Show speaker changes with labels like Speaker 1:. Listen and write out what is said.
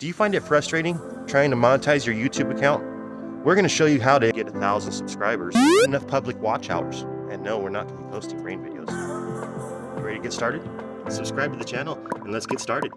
Speaker 1: Do you find it frustrating trying to monetize your YouTube account? We're going to show you how to get a thousand subscribers, enough public watch hours. And no, we're not going to be posting rain videos. You ready to get started? Subscribe to the channel and let's get started.